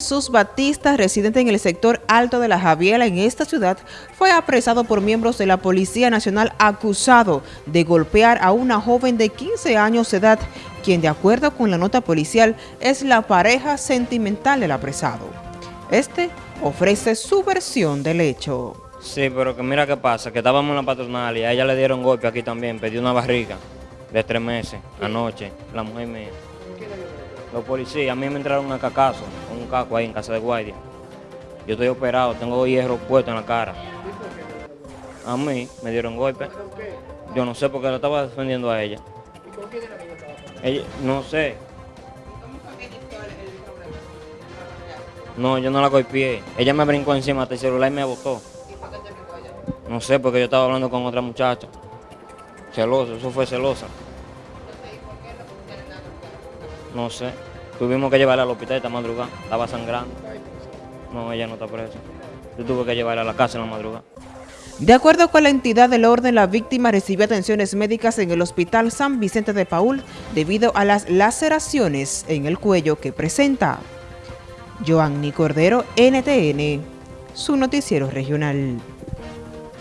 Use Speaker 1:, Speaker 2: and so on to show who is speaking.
Speaker 1: Jesús Batista, residente en el sector alto de la Javiela en esta ciudad, fue apresado por miembros de la Policía Nacional acusado de golpear a una joven de 15 años de edad, quien de acuerdo con la nota policial es la pareja sentimental del apresado. Este ofrece su versión del hecho.
Speaker 2: Sí, pero que mira qué pasa, que estábamos en la patronal y a ella le dieron golpe aquí también, pedí una barriga de tres meses, anoche, la mujer mía. Los policías, a mí me entraron a cacazo, caco ahí en casa de guardia. Yo estoy operado, tengo hierro puesto en la cara. A mí me dieron golpe. Yo no sé por qué la estaba defendiendo a ella. ella no sé. No, yo no la golpeé. Ella me brincó encima del celular y me botó. No sé, porque yo estaba hablando con otra muchacha. Celosa, eso fue celosa. No sé. Tuvimos que llevarla al hospital esta madrugada. Estaba sangrando. No, ella no está presa. Yo tuve que llevarla a la casa en la madrugada.
Speaker 1: De acuerdo con la entidad del orden, la víctima recibió atenciones médicas en el Hospital San Vicente de Paul debido a las laceraciones en el cuello que presenta. Joanny Cordero, NTN, su noticiero regional.